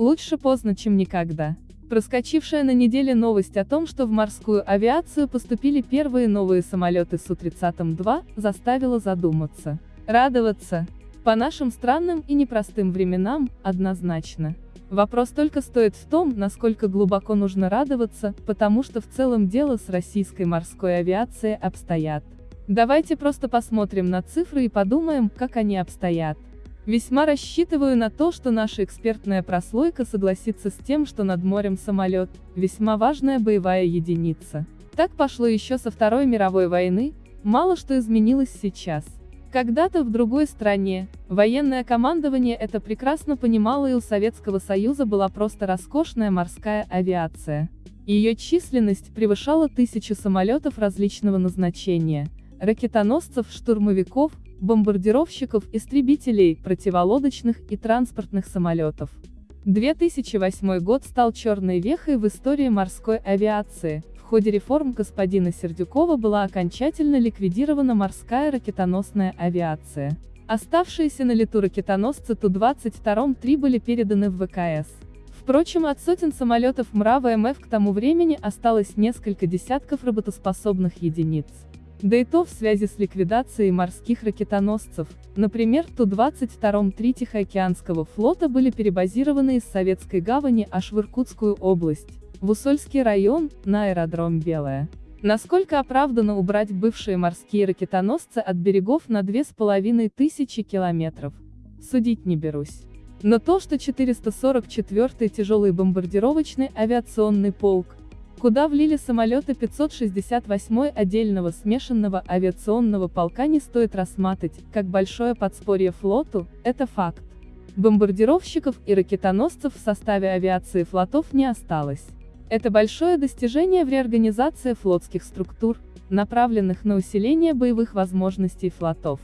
Лучше поздно, чем никогда. Проскочившая на неделе новость о том, что в морскую авиацию поступили первые новые самолеты Су-30-2, заставила задуматься. Радоваться. По нашим странным и непростым временам, однозначно. Вопрос только стоит в том, насколько глубоко нужно радоваться, потому что в целом дело с российской морской авиацией обстоят. Давайте просто посмотрим на цифры и подумаем, как они обстоят. Весьма рассчитываю на то, что наша экспертная прослойка согласится с тем, что над морем самолет – весьма важная боевая единица. Так пошло еще со Второй мировой войны, мало что изменилось сейчас. Когда-то в другой стране, военное командование это прекрасно понимало и у Советского Союза была просто роскошная морская авиация. Ее численность превышала тысячу самолетов различного назначения, ракетоносцев, штурмовиков, бомбардировщиков, истребителей, противолодочных и транспортных самолетов. 2008 год стал черной вехой в истории морской авиации. В ходе реформ господина Сердюкова была окончательно ликвидирована морская ракетоносная авиация. Оставшиеся на лету ракетоносцы Ту-22-3 были переданы в ВКС. Впрочем, от сотен самолетов МРА ВМФ к тому времени осталось несколько десятков работоспособных единиц. Да и то в связи с ликвидацией морских ракетоносцев, например, Ту-22-3 Тихоокеанского флота были перебазированы из Советской гавани аж в Иркутскую область, в Усольский район, на аэродром Белая. Насколько оправдано убрать бывшие морские ракетоносцы от берегов на 2500 километров? Судить не берусь. Но то, что 444-й тяжелый бомбардировочный авиационный полк, куда влили самолеты 568-й отдельного смешанного авиационного полка не стоит рассматривать, как большое подспорье флоту, это факт. Бомбардировщиков и ракетоносцев в составе авиации флотов не осталось. Это большое достижение в реорганизации флотских структур, направленных на усиление боевых возможностей флотов.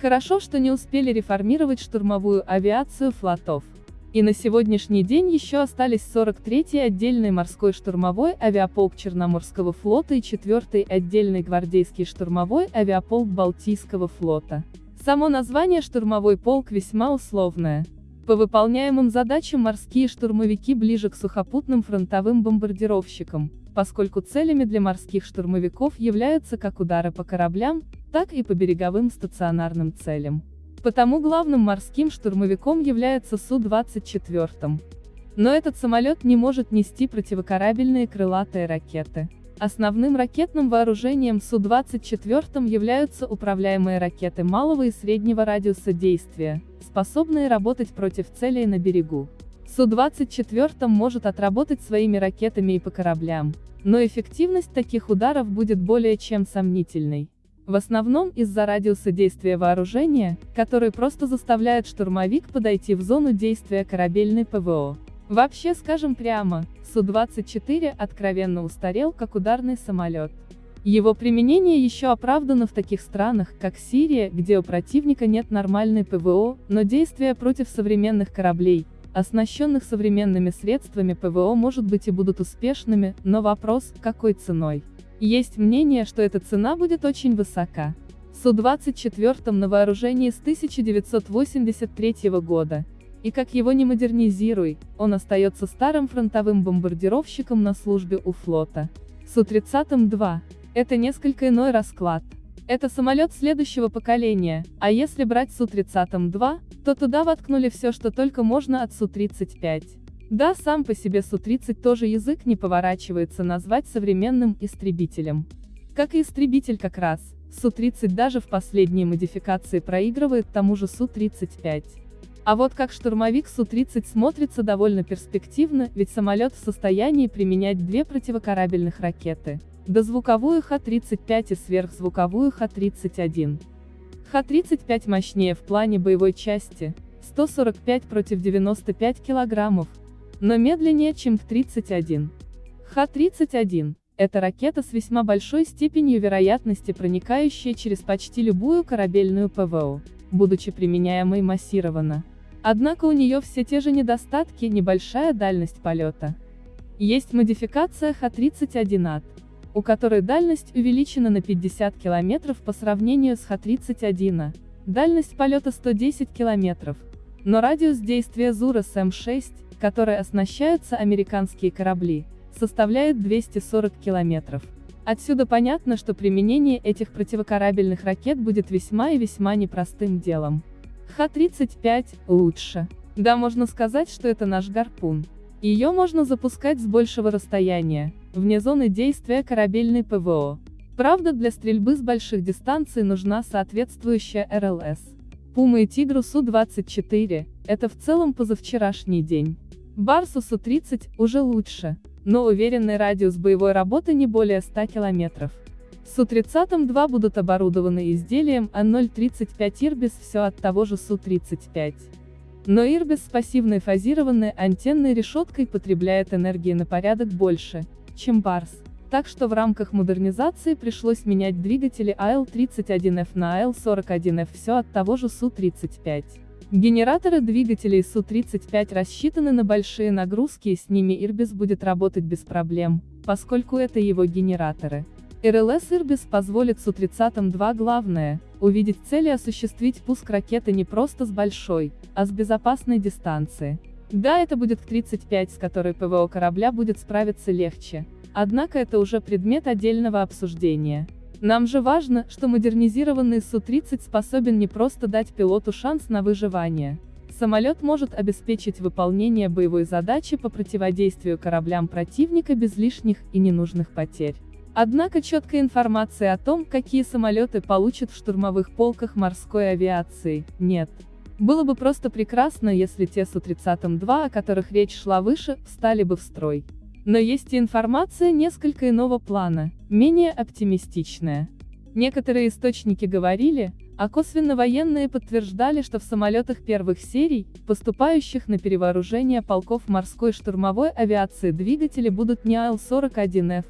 Хорошо, что не успели реформировать штурмовую авиацию флотов. И на сегодняшний день еще остались 43-й отдельный морской штурмовой авиаполк Черноморского флота и 4-й отдельный гвардейский штурмовой авиаполк Балтийского флота. Само название штурмовой полк весьма условное. По выполняемым задачам морские штурмовики ближе к сухопутным фронтовым бомбардировщикам, поскольку целями для морских штурмовиков являются как удары по кораблям, так и по береговым стационарным целям. Потому главным морским штурмовиком является Су-24. Но этот самолет не может нести противокорабельные крылатые ракеты. Основным ракетным вооружением Су-24 являются управляемые ракеты малого и среднего радиуса действия, способные работать против целей на берегу. Су-24 может отработать своими ракетами и по кораблям, но эффективность таких ударов будет более чем сомнительной. В основном из-за радиуса действия вооружения, который просто заставляет штурмовик подойти в зону действия корабельной ПВО. Вообще скажем прямо, Су-24 откровенно устарел как ударный самолет. Его применение еще оправдано в таких странах, как Сирия, где у противника нет нормальной ПВО, но действия против современных кораблей, оснащенных современными средствами ПВО может быть и будут успешными, но вопрос, какой ценой. Есть мнение, что эта цена будет очень высока. Су-24 на вооружении с 1983 года. И как его не модернизируй, он остается старым фронтовым бомбардировщиком на службе у флота. Су-30-2. Это несколько иной расклад. Это самолет следующего поколения, а если брать Су-30-2, то туда воткнули все, что только можно от Су-35. Да, сам по себе Су-30 тоже язык не поворачивается назвать современным истребителем. Как и истребитель как раз, Су-30 даже в последней модификации проигрывает тому же Су-35. А вот как штурмовик Су-30 смотрится довольно перспективно, ведь самолет в состоянии применять две противокорабельных ракеты. Дозвуковую Х-35 и сверхзвуковую Х-31. Х-35 мощнее в плане боевой части, 145 против 95 килограммов, но медленнее, чем Х-31. Х-31 – это ракета с весьма большой степенью вероятности, проникающая через почти любую корабельную ПВО, будучи применяемой массированно. Однако у нее все те же недостатки, небольшая дальность полета. Есть модификация Х-31АТ, у которой дальность увеличена на 50 км по сравнению с Х-31А, дальность полета 110 км, но радиус действия ЗУРа СМ-6 которой оснащаются американские корабли, составляет 240 километров. Отсюда понятно, что применение этих противокорабельных ракет будет весьма и весьма непростым делом. Х-35 лучше. Да, можно сказать, что это наш гарпун. Ее можно запускать с большего расстояния, вне зоны действия корабельной ПВО. Правда, для стрельбы с больших дистанций нужна соответствующая РЛС. Пума и Тигру Су-24 – это в целом позавчерашний день. Барсу Су-30 уже лучше, но уверенный радиус боевой работы не более 100 километров. Су-30-2 будут оборудованы изделием А035 Ирбис все от того же Су-35. Но Ирбис с пассивной фазированной антенной решеткой потребляет энергии на порядок больше, чем Барс. Так что в рамках модернизации пришлось менять двигатели АЛ-31F на АЛ-41F все от того же Су-35. Генераторы двигателей Су-35 рассчитаны на большие нагрузки и с ними Ирбис будет работать без проблем, поскольку это его генераторы. РЛС Ирбис позволит Су-30-2 главное, увидеть цель и осуществить пуск ракеты не просто с большой, а с безопасной дистанции. Да, это будет К-35, с которой ПВО корабля будет справиться легче. Однако это уже предмет отдельного обсуждения. Нам же важно, что модернизированный Су-30 способен не просто дать пилоту шанс на выживание. Самолет может обеспечить выполнение боевой задачи по противодействию кораблям противника без лишних и ненужных потерь. Однако четкой информации о том, какие самолеты получат в штурмовых полках морской авиации, нет. Было бы просто прекрасно, если те Су-30-2, о которых речь шла выше, встали бы в строй. Но есть и информация несколько иного плана, менее оптимистичная. Некоторые источники говорили, а косвенно военные подтверждали, что в самолетах первых серий, поступающих на перевооружение полков морской штурмовой авиации двигатели будут не АЛ-41Ф,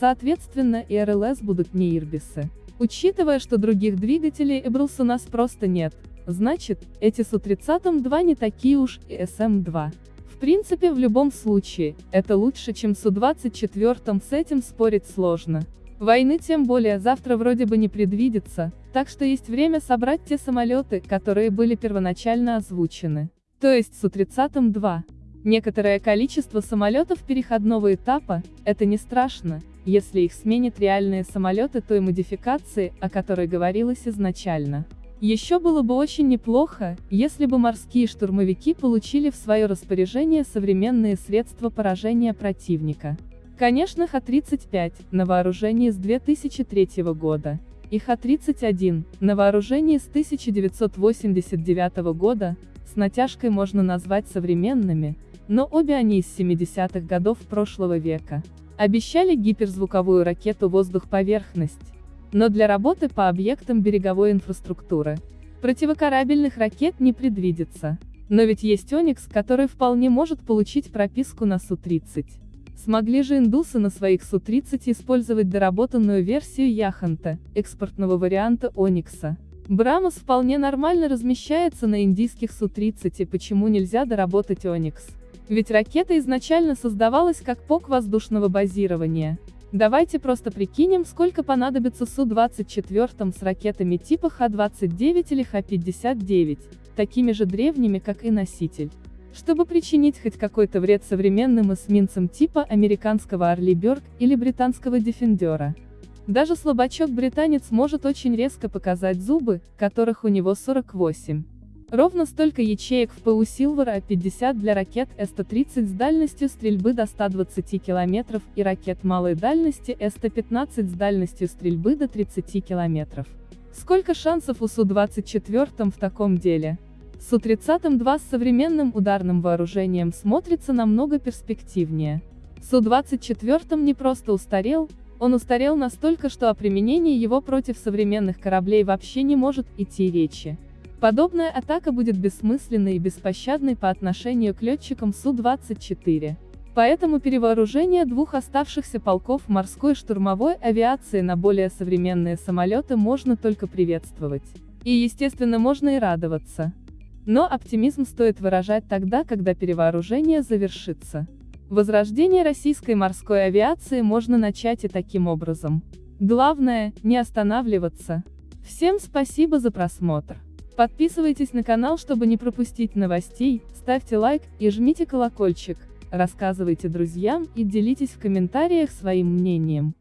соответственно и РЛС будут не Ирбисы. Учитывая, что других двигателей Эбрус у нас просто нет, значит, эти Су-30-2 не такие уж и СМ-2. Принципе в любом случае, это лучше чем Су-24, с этим спорить сложно. Войны тем более завтра вроде бы не предвидится, так что есть время собрать те самолеты, которые были первоначально озвучены. То есть Су-30-2. Некоторое количество самолетов переходного этапа, это не страшно, если их сменят реальные самолеты той модификации, о которой говорилось изначально. Еще было бы очень неплохо, если бы морские штурмовики получили в свое распоряжение современные средства поражения противника. Конечно Х-35, на вооружении с 2003 года, и Х-31, на вооружении с 1989 года, с натяжкой можно назвать современными, но обе они из 70-х годов прошлого века. Обещали гиперзвуковую ракету «Воздух-поверхность», но для работы по объектам береговой инфраструктуры. Противокорабельных ракет не предвидится. Но ведь есть Оникс, который вполне может получить прописку на Су-30. Смогли же индусы на своих Су-30 использовать доработанную версию Яханта, экспортного варианта Оникса. Брамос вполне нормально размещается на индийских Су-30 и почему нельзя доработать Оникс? Ведь ракета изначально создавалась как ПОК воздушного базирования. Давайте просто прикинем, сколько понадобится Су-24 с ракетами типа Х-29 или Х-59, такими же древними, как и носитель. Чтобы причинить хоть какой-то вред современным эсминцам типа американского Орли Бёрк или британского Дефендера. Даже слабачок-британец может очень резко показать зубы, которых у него 48. Ровно столько ячеек в ПУ Silver А-50 для ракет С-130 с дальностью стрельбы до 120 км и ракет малой дальности С-115 с дальностью стрельбы до 30 км. Сколько шансов у Су-24 в таком деле? Су-30-2 с современным ударным вооружением смотрится намного перспективнее. Су-24 не просто устарел, он устарел настолько, что о применении его против современных кораблей вообще не может идти речи. Подобная атака будет бессмысленной и беспощадной по отношению к летчикам Су-24. Поэтому перевооружение двух оставшихся полков морской штурмовой авиации на более современные самолеты можно только приветствовать. И естественно можно и радоваться. Но оптимизм стоит выражать тогда, когда перевооружение завершится. Возрождение российской морской авиации можно начать и таким образом. Главное, не останавливаться. Всем спасибо за просмотр. Подписывайтесь на канал, чтобы не пропустить новостей, ставьте лайк и жмите колокольчик, рассказывайте друзьям и делитесь в комментариях своим мнением.